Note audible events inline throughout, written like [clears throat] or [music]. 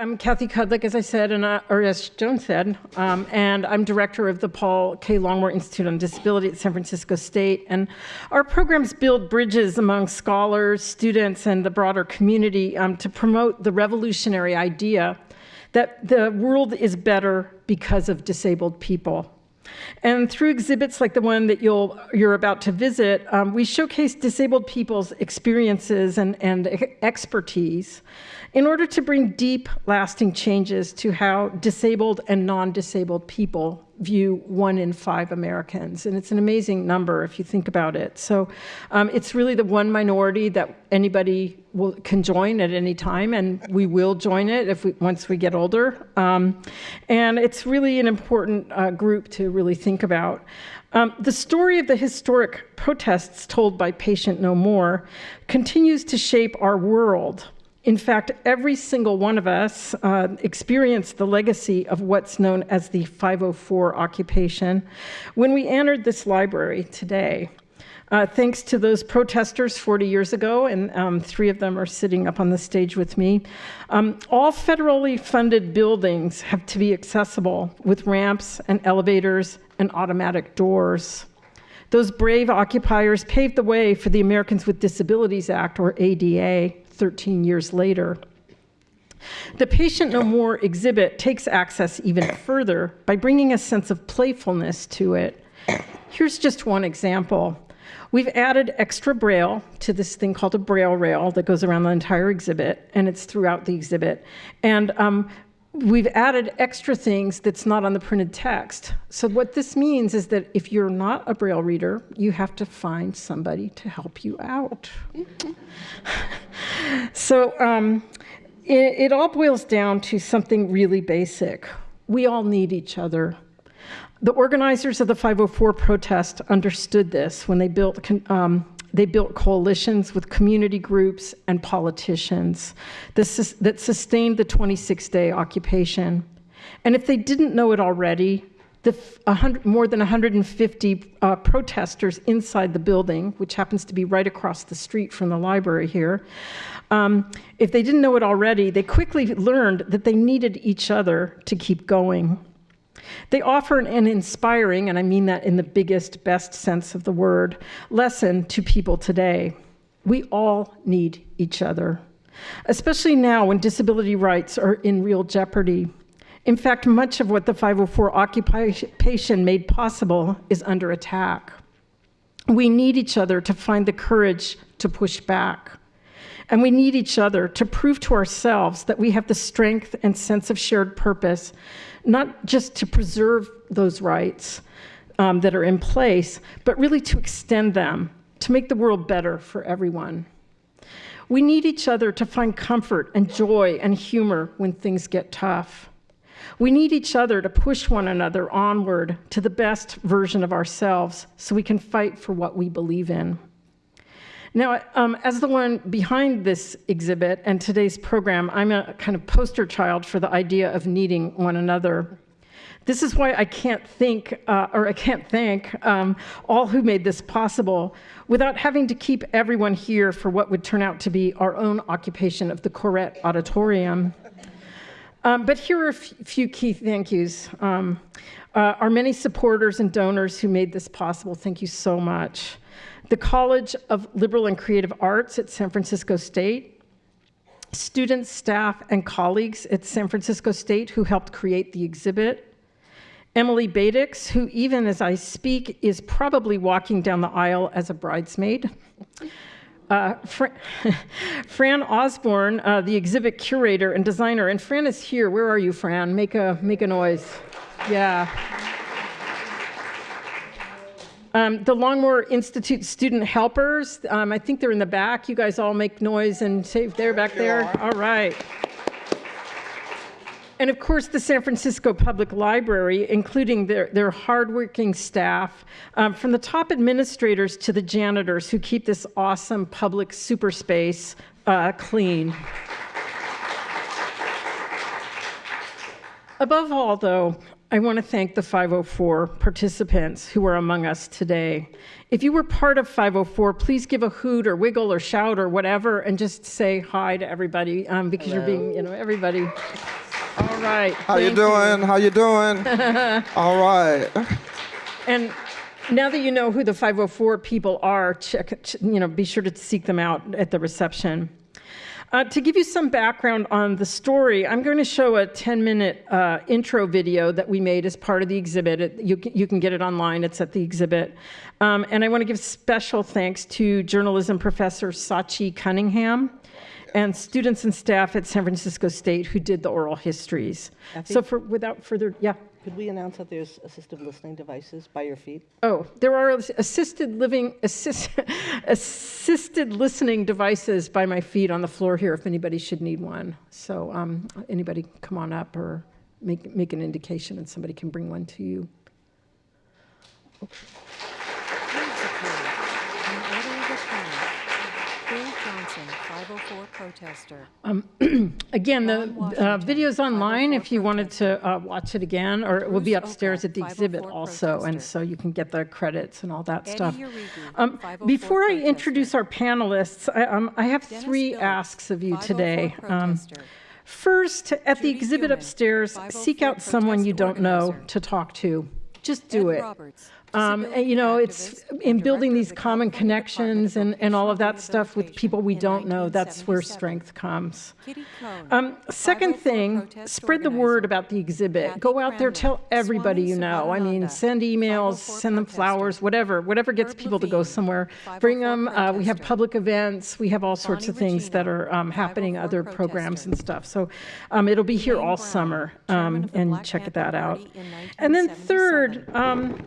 I'm Kathy Kudlick, as I said, and or as Joan said, um, and I'm director of the Paul K. Longmore Institute on Disability at San Francisco State. And our programs build bridges among scholars, students, and the broader community um, to promote the revolutionary idea that the world is better because of disabled people. And through exhibits like the one that you'll, you're about to visit, um, we showcase disabled people's experiences and, and expertise in order to bring deep, lasting changes to how disabled and non-disabled people view one in five Americans. And it's an amazing number if you think about it. So um, it's really the one minority that anybody will, can join at any time, and we will join it if we, once we get older. Um, and it's really an important uh, group to really think about. Um, the story of the historic protests told by Patient No More continues to shape our world in fact, every single one of us uh, experienced the legacy of what's known as the 504 occupation when we entered this library today. Uh, thanks to those protesters 40 years ago, and um, three of them are sitting up on the stage with me, um, all federally funded buildings have to be accessible with ramps and elevators and automatic doors. Those brave occupiers paved the way for the Americans with Disabilities Act, or ADA, 13 years later. The Patient No More exhibit takes access even further by bringing a sense of playfulness to it. Here's just one example. We've added extra braille to this thing called a braille rail that goes around the entire exhibit, and it's throughout the exhibit. And um, we've added extra things that's not on the printed text. So what this means is that if you're not a Braille reader, you have to find somebody to help you out. [laughs] so um, it, it all boils down to something really basic. We all need each other. The organizers of the 504 protest understood this when they built um, they built coalitions with community groups and politicians that, sustained the 26-day occupation. And if they didn't know it already, the 100, more than 150 uh, protesters inside the building, which happens to be right across the street from the library here, um, if they didn't know it already, they quickly learned that they needed each other to keep going. They offer an inspiring, and I mean that in the biggest, best sense of the word, lesson to people today. We all need each other, especially now when disability rights are in real jeopardy. In fact, much of what the 504 occupation made possible is under attack. We need each other to find the courage to push back. And we need each other to prove to ourselves that we have the strength and sense of shared purpose not just to preserve those rights um, that are in place, but really to extend them, to make the world better for everyone. We need each other to find comfort and joy and humor when things get tough. We need each other to push one another onward to the best version of ourselves so we can fight for what we believe in. Now, um, as the one behind this exhibit and today's program, I'm a kind of poster child for the idea of needing one another. This is why I can't think, uh, or I can't thank um, all who made this possible without having to keep everyone here for what would turn out to be our own occupation of the Koret Auditorium. Um, but here are a few key thank yous. Um, uh, our many supporters and donors who made this possible, thank you so much the College of Liberal and Creative Arts at San Francisco State, students, staff, and colleagues at San Francisco State who helped create the exhibit, Emily Beitiks, who even as I speak is probably walking down the aisle as a bridesmaid, uh, Fran, [laughs] Fran Osborne, uh, the exhibit curator and designer, and Fran is here. Where are you, Fran? Make a, make a noise. Yeah. Um, the Longmore Institute student helpers, um, I think they're in the back. You guys all make noise and say they're back there. All right. And of course, the San Francisco Public Library, including their, their hardworking staff, um, from the top administrators to the janitors who keep this awesome public super space uh, clean. Above all, though, I want to thank the 504 participants who are among us today. If you were part of 504, please give a hoot or wiggle or shout or whatever and just say hi to everybody um, because you're being, you know, everybody. All right. How you doing? How you doing? [laughs] All right. And now that you know who the 504 people are, check, you know, be sure to seek them out at the reception. Uh, to give you some background on the story, I'm going to show a 10-minute uh, intro video that we made as part of the exhibit. It, you, can, you can get it online. It's at the exhibit. Um, and I want to give special thanks to journalism professor Sachi Cunningham and students and staff at San Francisco State who did the oral histories. So for without further, yeah. Could we announce that there's assistive listening devices by your feet? Oh, there are assisted living, assist, [laughs] assisted listening devices by my feet on the floor here if anybody should need one. So um, anybody come on up or make, make an indication and somebody can bring one to you. In order of appearance, Bill Johnson, 504 protester. [clears throat] Again, the uh, video's online if you wanted to uh, watch it again, or it will be upstairs at the exhibit 504 also, and so you can get the credits and all that stuff. Um, Before I introduce our panelists, I, um, I have three asks of you today. Um. First, at the exhibit upstairs, seek out someone you don't know to talk to. Just do it. Um, and, you know, it's in building these common connections and, and all of that stuff with people we don't know. That's where strength comes. Um, second thing, spread the word about the exhibit. Go out there, tell everybody you know. I mean, send emails, send them flowers, whatever, whatever gets people to go somewhere. Bring them. Uh, we have public events. We have all sorts of things that are um, happening, other programs and stuff. So um, it'll be here all summer, um, and check that out. And then third, um,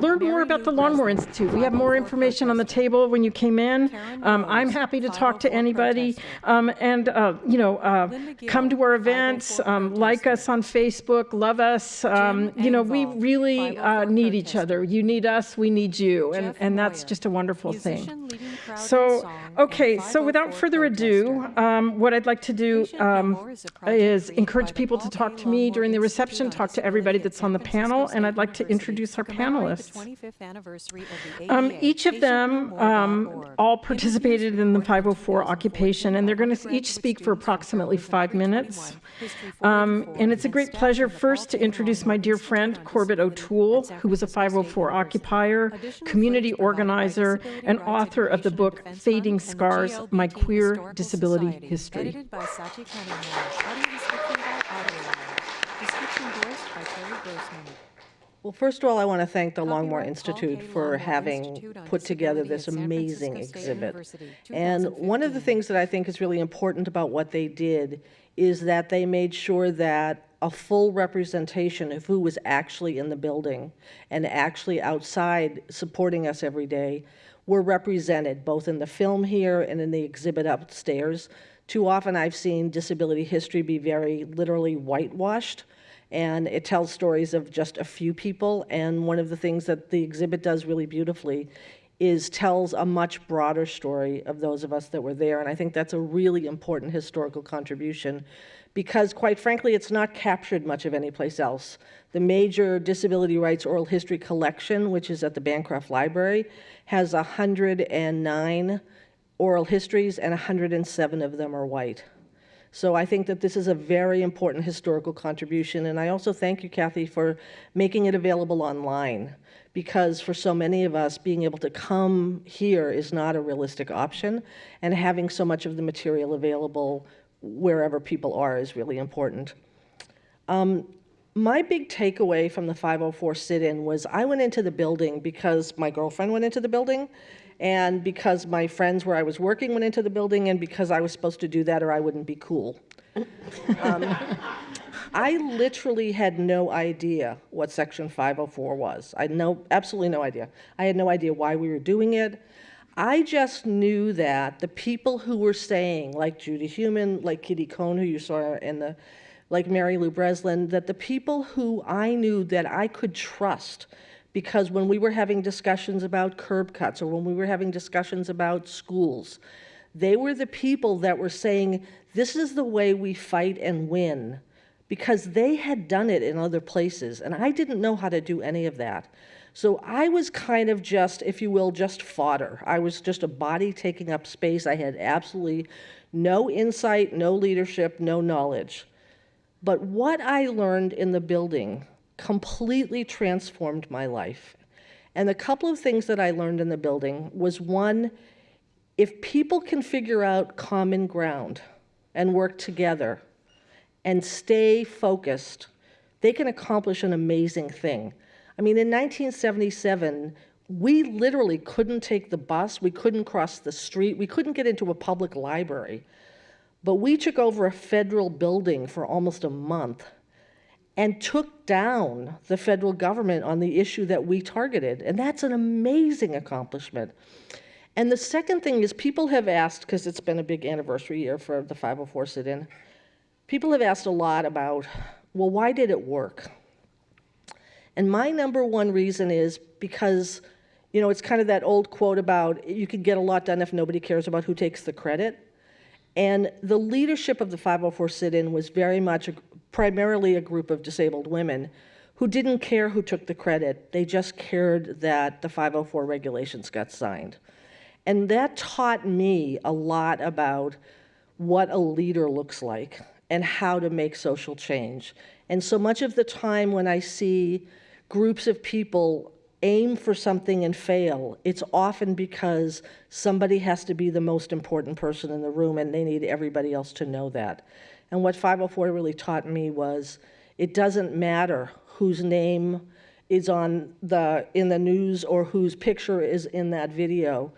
learn more about the Longmore Institute. We have more information on the table when you came in. Um, I'm happy to talk to anybody. Um, and, uh, you know, uh, come to our events, um, like us on Facebook, love us. Um, you know, we really uh, need each other. You need us, we need you. And, and that's just a wonderful thing. musician leading crowd in So, okay, so without further ado, um, what I'd like to do um, is a project is created encourage people to talk to me during the reception, talk to everybody that's on the panel, and I'd like to introduce our to commemorate the panelists. 25th anniversary of the Um, each of them um, all participated in the 504 occupation, and they're going to each speak for approximately five minutes. Um, and it's a great pleasure first to introduce my dear friend Corbett O'Toole, who was a 504 occupier, community organizer, and author of the book Fading Scars My Queer Disability History. Edited by Sachi Cunningham. Description by Audio Description voiced by Terry Grossman. Well, first of all, I want to thank the Longmore Copyright Paul Institute for Longmore having Institute put together this amazing exhibit. And one of the things that I think is really important about what they did is that they made sure that a full representation of who was actually in the building and actually outside supporting us every day were represented, both in the film here and in the exhibit upstairs. Too often I've seen disability history be very literally whitewashed and it tells stories of just a few people. And one of the things that the exhibit does really beautifully is tells a much broader story of those of us that were there. And I think that's a really important historical contribution because, quite frankly, it's not captured much of anyplace else. The major disability rights oral history collection, which is at the Bancroft Library, has 109 oral histories, and 107 of them are white. So I think that this is a very important historical contribution, and I also thank you, Kathy, for making it available online, because for so many of us, being able to come here is not a realistic option, and having so much of the material available wherever people are is really important. Um, my big takeaway from the 504 sit-in was I went into the building because my girlfriend went into the building, and because my friends where I was working went into the building, and because I was supposed to do that or I wouldn't be cool. [laughs] Um, I literally had no idea what Section 504 was. I had no, absolutely no idea. I had no idea why we were doing it. I just knew that the people who were saying, like Judy Heumann, like Kitty Cone, who you saw in the, like Mary Lou Breslin, that the people who I knew that I could trust, because when we were having discussions about curb cuts or when we were having discussions about schools, they were the people that were saying, this is the way we fight and win because they had done it in other places, and I didn't know how to do any of that. So I was kind of just, if you will, just fodder. I was just a body taking up space. I had absolutely no insight, no leadership, no knowledge. But what I learned in the building completely transformed my life. And the couple of things that I learned in the building was one, if people can figure out common ground and work together and stay focused, they can accomplish an amazing thing. I mean, in 1977, we literally couldn't take the bus, we couldn't cross the street, we couldn't get into a public library. But we took over a federal building for almost a month and took down the federal government on the issue that we targeted. And that's an amazing accomplishment. And the second thing is people have asked, because it's been a big anniversary year for the 504 sit-in, people have asked a lot about, well, why did it work? And my number one reason is because, you know, it's kind of that old quote about you can get a lot done if nobody cares about who takes the credit. And the leadership of the 504 sit-in was very much a, primarily a group of disabled women who didn't care who took the credit. They just cared that the 504 regulations got signed. And that taught me a lot about what a leader looks like and how to make social change. And so much of the time when I see groups of people aim for something and fail, it's often because somebody has to be the most important person in the room and they need everybody else to know that. And what 504 really taught me was it doesn't matter whose name is on the in the news or whose picture is in that video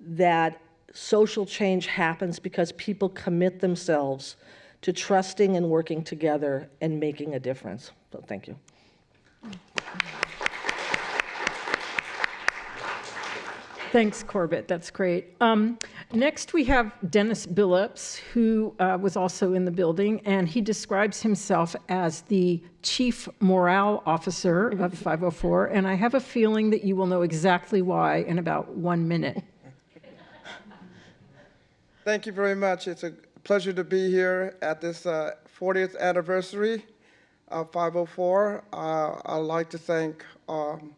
that social change happens because people commit themselves to trusting and working together and making a difference. So thank you. Thanks, Corbett. That's great. Um, next, we have Dennis Billups, who uh, was also in the building, and he describes himself as the chief morale officer of [laughs] 504. And I have a feeling that you will know exactly why in about one minute. Thank you very much. It's a pleasure to be here at this uh, 40th anniversary of 504. Uh, I'd like to thank um,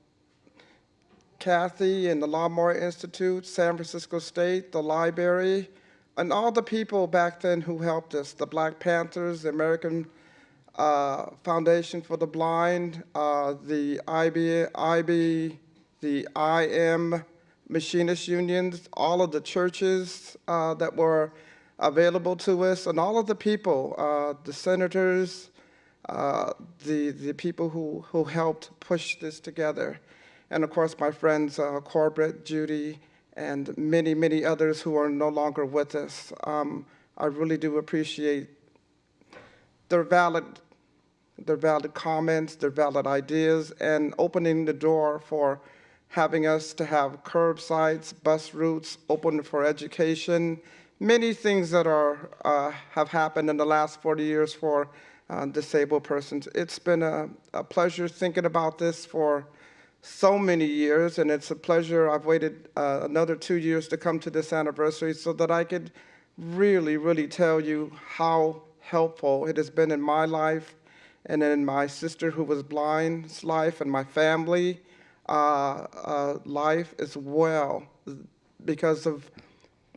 Kathy and the Longmore Institute, San Francisco State, the library, and all the people back then who helped us, the Black Panthers, the American uh, Foundation for the Blind, uh, the IB, IB, the IM machinist unions, all of the churches uh, that were available to us, and all of the people, uh, the senators, uh, the, the people who, who helped push this together and of course my friends uh, Corbett, Judy, and many, many others who are no longer with us. Um, I really do appreciate their valid, their valid comments, their valid ideas, and opening the door for having us to have curbsides, bus routes, open for education, many things that are, uh, have happened in the last 40 years for uh, disabled persons. It's been a, a pleasure thinking about this for so many years, and it's a pleasure. I've waited uh, another two years to come to this anniversary so that I could really, really tell you how helpful it has been in my life and in my sister who was blind's life and my family uh, uh, life as well because of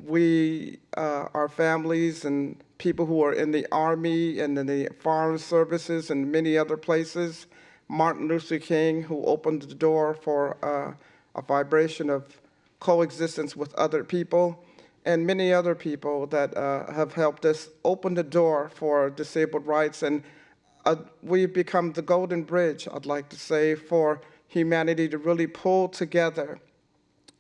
we, uh, our families and people who are in the Army and in the Foreign Services and many other places Martin Luther King, who opened the door for uh, a vibration of coexistence with other people, and many other people that uh, have helped us open the door for disabled rights. And uh, we've become the golden bridge, I'd like to say, for humanity to really pull together,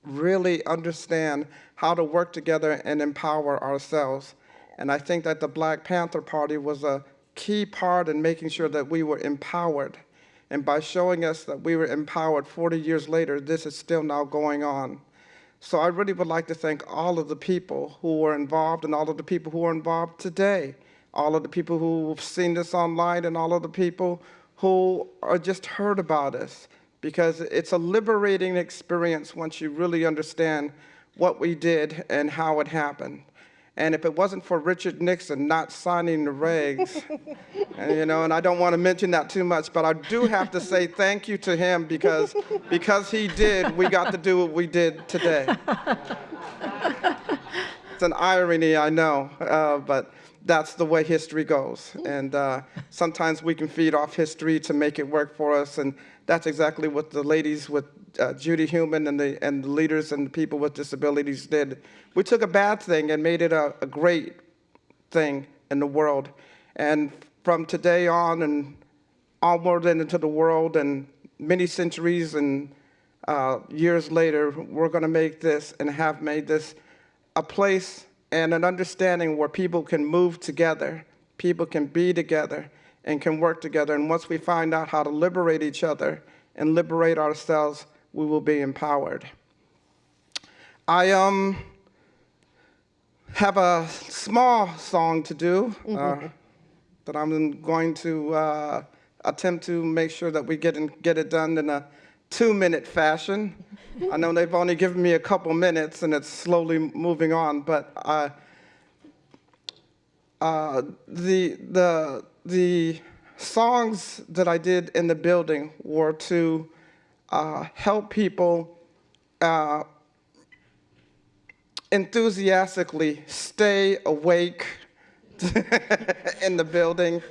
really understand how to work together and empower ourselves. And I think that the Black Panther Party was a key part in making sure that we were empowered and by showing us that we were empowered 40 years later, this is still now going on. So I really would like to thank all of the people who were involved and all of the people who are involved today, all of the people who've seen this online and all of the people who are just heard about us because it's a liberating experience once you really understand what we did and how it happened. And if it wasn't for Richard Nixon not signing the regs, [laughs] and, you know, and I don't want to mention that too much, but I do have to say thank you to him because because he did, we got to do what we did today. [laughs] It's an irony, I know, uh, but that's the way history goes. And uh, sometimes we can feed off history to make it work for us, and that's exactly what the ladies with uh, Judy Heumann and the, and the leaders and the people with disabilities did. We took a bad thing and made it a, a great thing in the world. And from today on and onward and into the world and many centuries and uh, years later, we're going to make this and have made this a place and an understanding where people can move together, people can be together, and can work together. And once we find out how to liberate each other and liberate ourselves, we will be empowered. I um, have a small song to do uh, that I'm going to uh, attempt to make sure that we get, in, get it done in a two-minute fashion. I know they've only given me a couple minutes and it's slowly moving on, but I, uh, the, the, the songs that I did in the building were to uh, help people uh, enthusiastically stay awake [laughs] in the building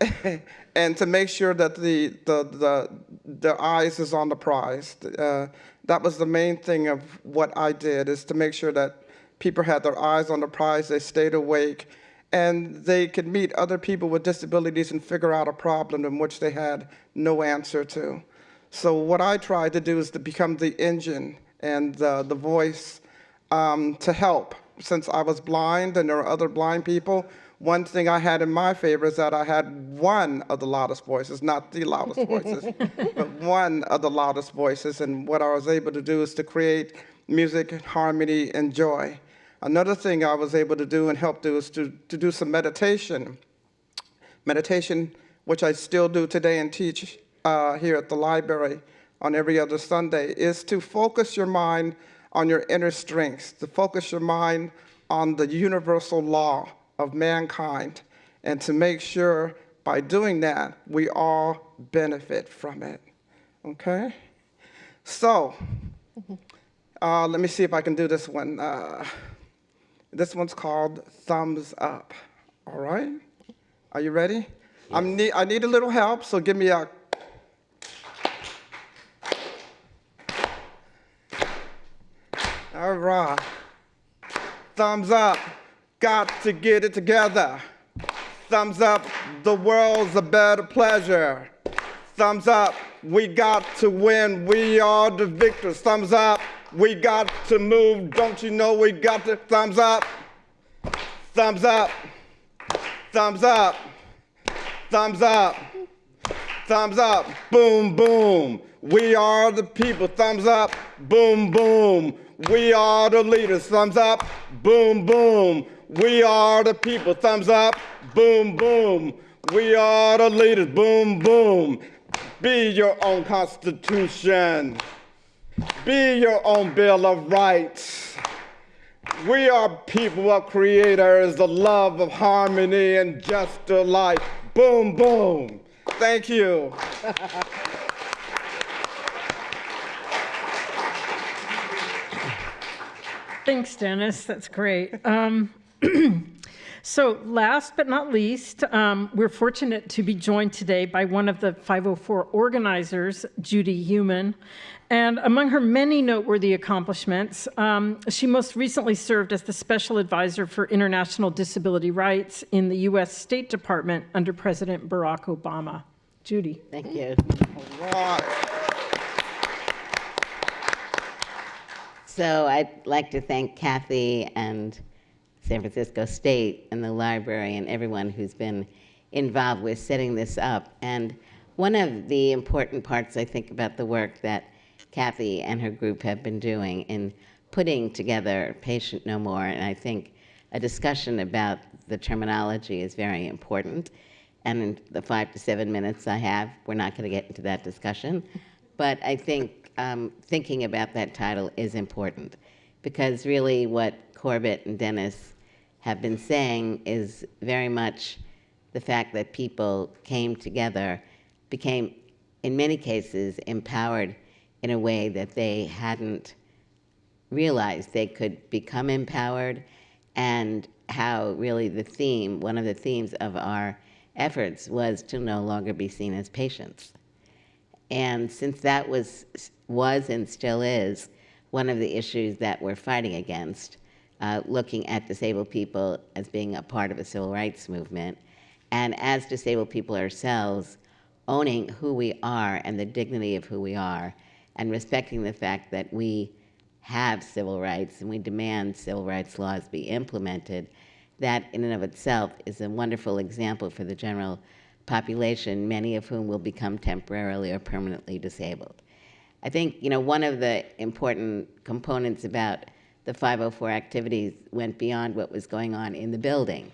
[laughs] and to make sure that the, the, the, the eyes is on the prize. Uh, that was the main thing of what I did, is to make sure that people had their eyes on the prize, they stayed awake, and they could meet other people with disabilities and figure out a problem in which they had no answer to. So what I tried to do is to become the engine and uh, the voice um, to help. Since I was blind and there are other blind people, one thing I had in my favor is that I had one of the loudest voices, not the loudest [laughs] voices, but one of the loudest voices. And what I was able to do is to create music, harmony, and joy. Another thing I was able to do and help do is to, to do some meditation. Meditation, which I still do today and teach uh, here at the library on every other Sunday, is to focus your mind on your inner strengths, to focus your mind on the universal law of mankind, and to make sure by doing that, we all benefit from it. Okay? So, uh, let me see if I can do this one. Uh, this one's called Thumbs Up. All right? Are you ready? I'm need, I need a little help, so give me a. All right. Thumbs up. Got to get it together. Thumbs up. The world's a better pleasure. Thumbs up. We got to win. We are the victors. Thumbs up. We got to move. Don't you know we got to? Thumbs up. Thumbs up. Thumbs up. Thumbs up. Thumbs up. Boom, boom. We are the people. Thumbs up. Boom, boom. We are the leaders. Thumbs up. Boom, boom. We are the people. Thumbs up. Boom, boom. We are the leaders. Boom, boom. Be your own constitution. Be your own Bill of Rights. We are people of creators, the love of harmony and just delight. Boom, boom. Thank you. Thanks, Dennis. That's great. Um, [clears throat] so, last but not least, um, we're fortunate to be joined today by one of the 504 organizers, Judy Heumann. And among her many noteworthy accomplishments, um, she most recently served as the Special Advisor for International Disability Rights in the U.S. State Department under President Barack Obama. Judy. Thank you. So I'd like to thank Kathy and San Francisco State and the library and everyone who's been involved with setting this up. And one of the important parts, I think, about the work that Kathy and her group have been doing in putting together Patient No More, and I think a discussion about the terminology is very important. And in the five to seven minutes I have, we're not going to get into that discussion. But I think um, thinking about that title is important because really what Corbett and Dennis have been saying is very much the fact that people came together, became, in many cases, empowered in a way that they hadn't realized they could become empowered, and how really the theme, one of the themes of our efforts was to no longer be seen as patients. And since that was, was and still is one of the issues that we're fighting against, uh, looking at disabled people as being a part of a civil rights movement, and as disabled people ourselves, owning who we are and the dignity of who we are, and respecting the fact that we have civil rights and we demand civil rights laws be implemented, that in and of itself is a wonderful example for the general population, many of whom will become temporarily or permanently disabled. I think, you know, one of the important components about the 504 activities went beyond what was going on in the building.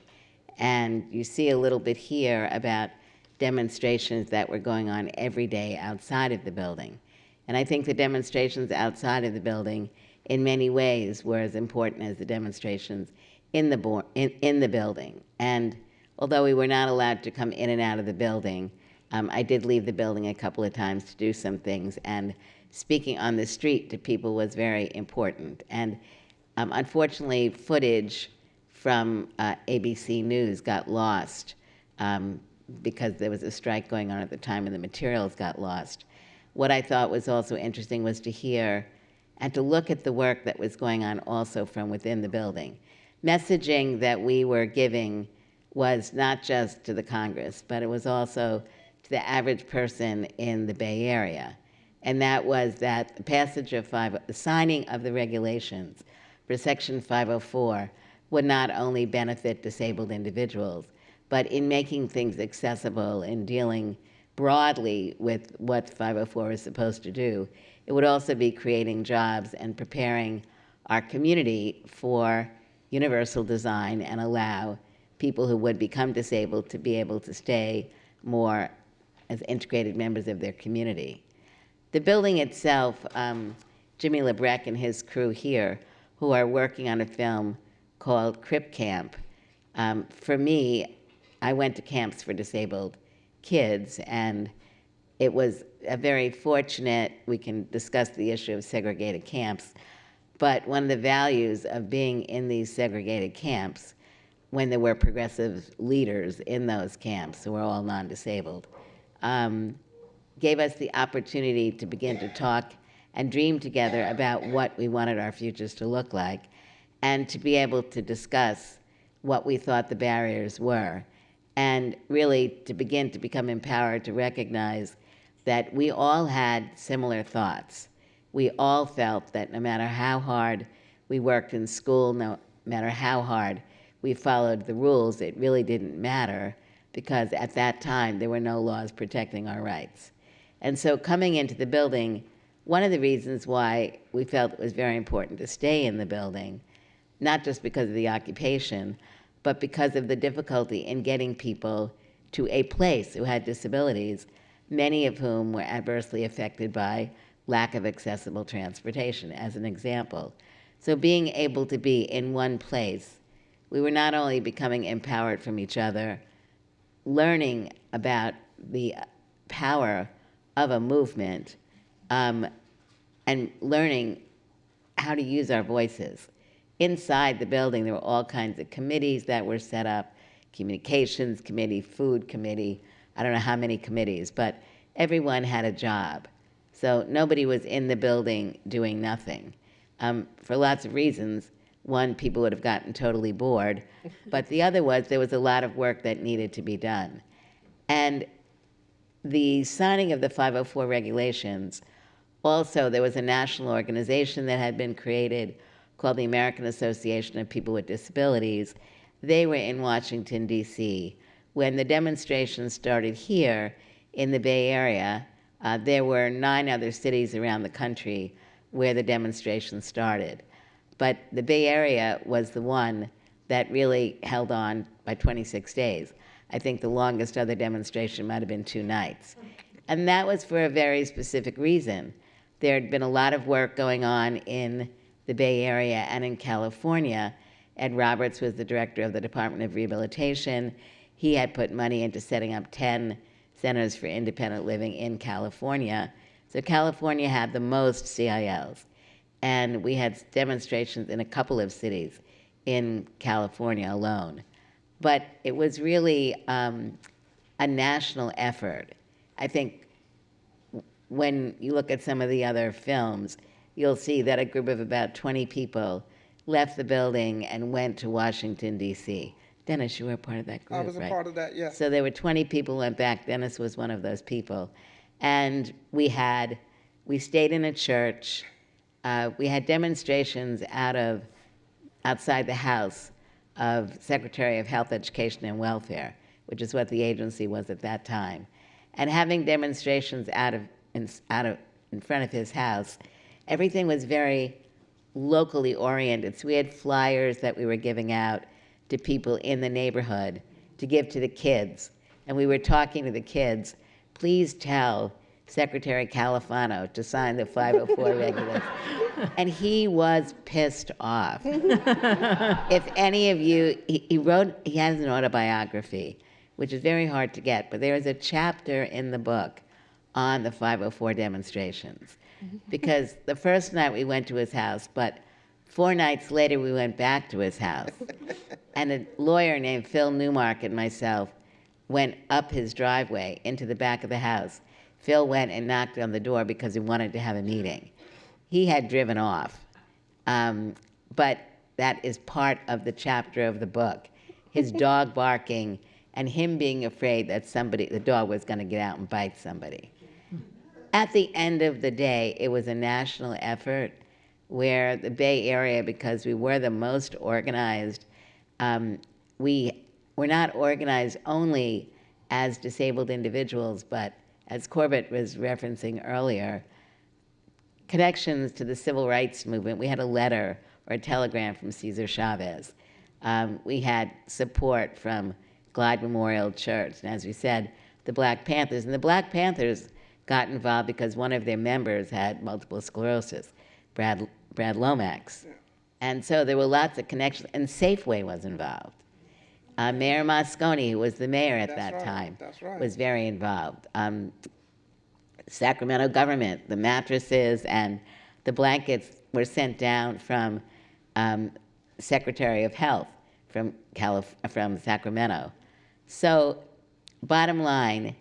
And you see a little bit here about demonstrations that were going on every day outside of the building. And I think the demonstrations outside of the building, in many ways, were as important as the demonstrations in the, in, in the building. And although we were not allowed to come in and out of the building, um, I did leave the building a couple of times to do some things. And speaking on the street to people was very important. And um, unfortunately, footage from uh, ABC News got lost um, because there was a strike going on at the time and the materials got lost. What I thought was also interesting was to hear and to look at the work that was going on also from within the building. Messaging that we were giving was not just to the Congress, but it was also the average person in the Bay Area. And that was that the passage of five, the signing of the regulations for Section 504 would not only benefit disabled individuals, but in making things accessible and dealing broadly with what 504 is supposed to do, it would also be creating jobs and preparing our community for universal design and allow people who would become disabled to be able to stay more as integrated members of their community. The building itself, um, Jimmy Lebrecht and his crew here, who are working on a film called Crip Camp. Um, for me, I went to camps for disabled kids, and it was a very fortunate, we can discuss the issue of segregated camps, but one of the values of being in these segregated camps, when there were progressive leaders in those camps who were all non disabled, um, gave us the opportunity to begin to talk and dream together about what we wanted our futures to look like and to be able to discuss what we thought the barriers were and really to begin to become empowered to recognize that we all had similar thoughts. We all felt that no matter how hard we worked in school, no matter how hard we followed the rules, it really didn't matter because at that time there were no laws protecting our rights. And so coming into the building, one of the reasons why we felt it was very important to stay in the building, not just because of the occupation, but because of the difficulty in getting people to a place who had disabilities, many of whom were adversely affected by lack of accessible transportation, as an example. So being able to be in one place, we were not only becoming empowered from each other, learning about the power of a movement, um, and learning how to use our voices. Inside the building, there were all kinds of committees that were set up communications committee, food committee, I don't know how many committees, but everyone had a job. So nobody was in the building doing nothing. Um, for lots of reasons. One, people would have gotten totally bored, [laughs] but the other was there was a lot of work that needed to be done. And the signing of the 504 regulations, also there was a national organization that had been created called the American Association of People with Disabilities. They were in Washington, D.C. When the demonstrations started here in the Bay Area, uh, there were nine other cities around the country where the demonstrations started. But the Bay Area was the one that really held on by 26 days. I think the longest other demonstration might have been two nights. And that was for a very specific reason. There had been a lot of work going on in the Bay Area and in California, Ed Roberts was the director of the Department of Rehabilitation. He had put money into setting up 10 centers for independent living in California. So California had the most CILs. And we had demonstrations in a couple of cities in California alone. But it was really um, a national effort. I think when you look at some of the other films, you'll see that a group of about 20 people left the building and went to Washington, D.C. Dennis, you were part of that group, I was a right? part of that, yes. So there were 20 people who went back. Dennis was one of those people. And we had, we stayed in a church. Uh, we had demonstrations out of, outside the house of Secretary of Health, Education, and Welfare, which is what the agency was at that time. And having demonstrations out of, in, out of, in front of his house, everything was very locally oriented. So we had flyers that we were giving out to people in the neighborhood to give to the kids. And we were talking to the kids, please tell Secretary Califano to sign the 504 [laughs] regulations. And he was pissed off. [laughs] if any of you, he, he wrote, he has an autobiography, which is very hard to get, but there is a chapter in the book on the 504 demonstrations. Mm-hmm. Because the first night we went to his house, but four nights later we went back to his house. and a lawyer named Phil Newmark and myself went up his driveway into the back of the house. Phil went and knocked on the door because he wanted to have a meeting. He had driven off. Um, but that is part of the chapter of the book. His [laughs] dog barking and him being afraid that somebody, the dog was going to get out and bite somebody. At the end of the day, it was a national effort where the Bay Area, because we were the most organized, um, we were not organized only as disabled individuals, but as Corbett was referencing earlier, connections to the civil rights movement. We had a letter or a telegram from Cesar Chavez. Um, we had support from Glide Memorial Church, and as we said, the Black Panthers. And the Black Panthers got involved because one of their members had multiple sclerosis, Brad, Brad Lomax. And so there were lots of connections, and Safeway was involved. Uh, mayor Moscone, who was the mayor at That's that right, time, that's right. was very involved. Um, Sacramento government, the mattresses and the blankets were sent down from um, Secretary of Health from, Calif- from Sacramento. So, bottom line,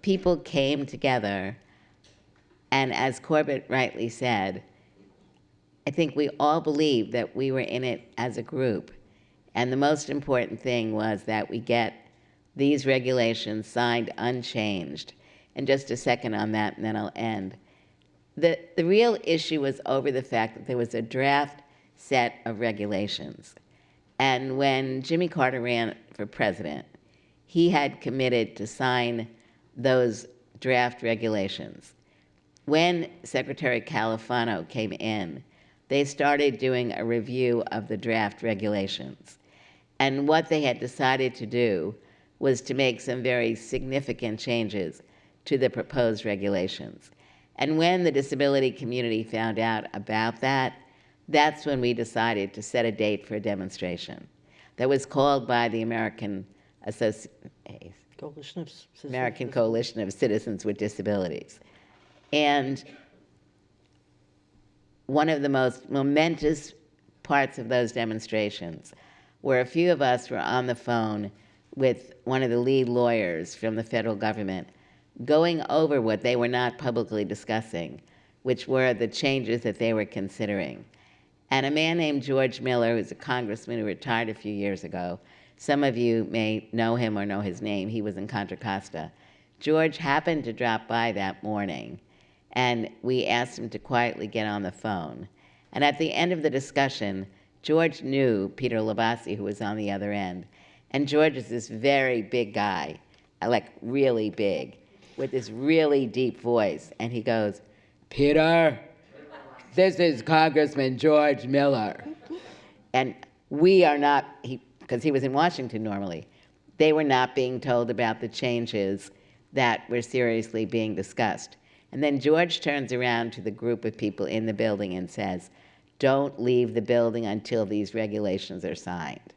people came together, and as Corbett rightly said, I think we all believed that we were in it as a group. And the most important thing was that we get these regulations signed unchanged. And just a second on that, and then I'll end. The, the real issue was over the fact that there was a draft set of regulations. And when Jimmy Carter ran for president, he had committed to sign those draft regulations. When Secretary Califano came in, they started doing a review of the draft regulations. And what they had decided to do was to make some very significant changes to the proposed regulations. And when the disability community found out about that, that's when we decided to set a date for a demonstration that was called by the American Associ- Coalition. American Coalition of Citizens with Disabilities. And one of the most momentous parts of those demonstrations where a few of us were on the phone with one of the lead lawyers from the federal government going over what they were not publicly discussing, which were the changes that they were considering. And a man named George Miller, who's a congressman who retired a few years ago, some of you may know him or know his name. He was in Contra Costa. George happened to drop by that morning, and we asked him to quietly get on the phone. And at the end of the discussion, George knew Peter Libassi, who was on the other end. And George is this very big guy, like really big, with this really deep voice. And he goes, Peter, this is Congressman George Miller. And we are not, because he, was in Washington normally, they were not being told about the changes that were seriously being discussed. And then George turns around to the group of people in the building and says, don't leave the building until these regulations are signed.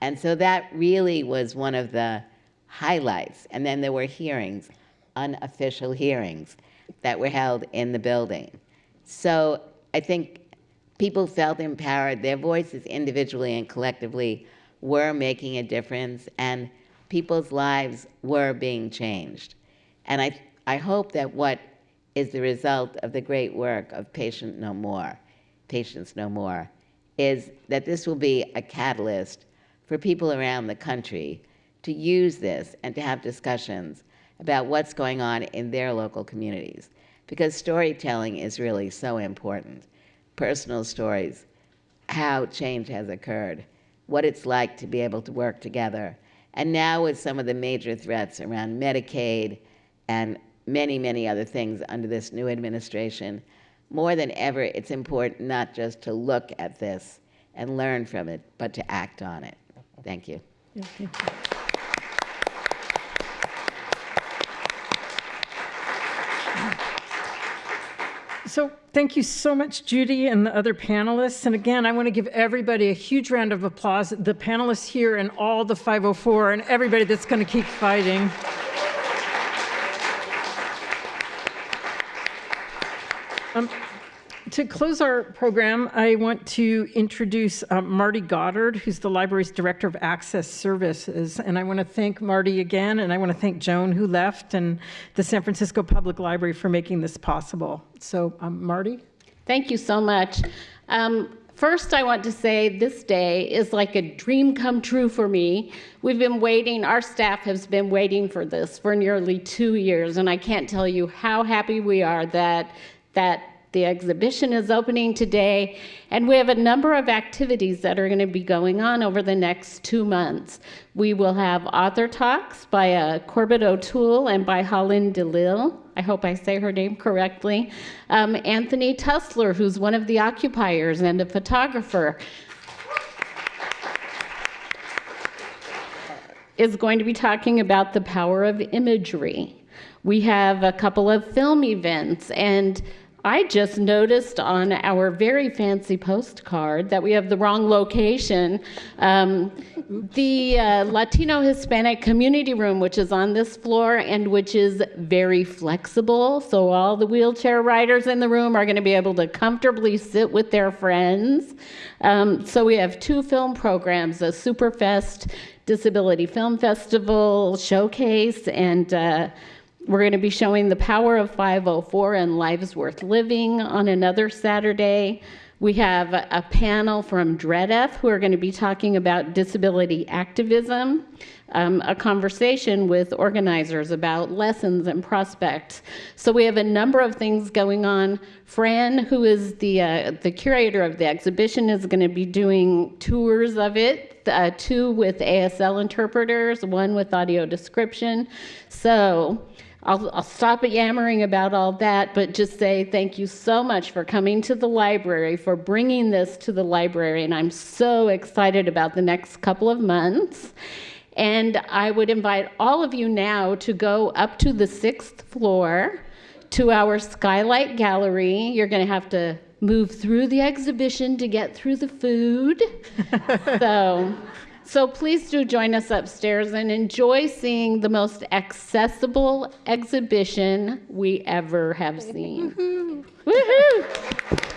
And so that really was one of the highlights. And then there were hearings, unofficial hearings, that were held in the building. So I think people felt empowered. Their voices individually and collectively were making a difference, and people's lives were being changed. And I, I hope that what is the result of the great work of Patient No More, Patients No More, is that this will be a catalyst for people around the country to use this and to have discussions about what's going on in their local communities. Because storytelling is really so important. Personal stories, how change has occurred, what it's like to be able to work together. And now, with some of the major threats around Medicaid and many, many other things under this new administration, more than ever, it's important not just to look at this and learn from it, but to act on it. Thank you. So thank you so much, Judy and the other panelists. And again, I want to give everybody a huge round of applause, the panelists here and all the 504 and everybody that's going to keep fighting. Um, to close our program, I want to introduce uh, Marty Goddard, who's the library's Director of Access Services. And I want to thank Marty again, and I want to thank Joan, who left, and the San Francisco Public Library for making this possible. So, um, Marty? Thank you so much. Um, first, I want to say this day is like a dream come true for me. We've been waiting, our staff has been waiting for this for nearly two years, and I can't tell you how happy we are that that the exhibition is opening today, and we have a number of activities that are going to be going on over the next two months. We will have author talks by uh, Corbett O'Toole and by HolLynn D'Lil. I hope I say her name correctly. Um, Anthony Tusler, who's one of the occupiers and a photographer, is going to be talking about the power of imagery. We have a couple of film events and I just noticed on our very fancy postcard that we have the wrong location. Um, the uh, Latino Hispanic Community Room, which is on this floor and which is very flexible. So, all the wheelchair riders in the room are going to be able to comfortably sit with their friends. Um, so, we have two film programs a Superfest Disability Film Festival showcase and uh, we're going to be showing the power of 504 and lives worth living on another Saturday. We have a panel from DREDF who are going to be talking about disability activism, um, a conversation with organizers about lessons and prospects. So we have a number of things going on. Fran, who is the, uh, the curator of the exhibition, is going to be doing tours of it, uh, two with ASL interpreters, one with audio description. So I'll, I'll stop yammering about all that, but just say thank you so much for coming to the library, for bringing this to the library, and I'm so excited about the next couple of months. And I would invite all of you now to go up to the sixth floor to our skylight gallery. You're going to have to move through the exhibition to get through the food. [laughs] so so please do join us upstairs and enjoy seeing the most accessible exhibition we ever have seen. Woohoo!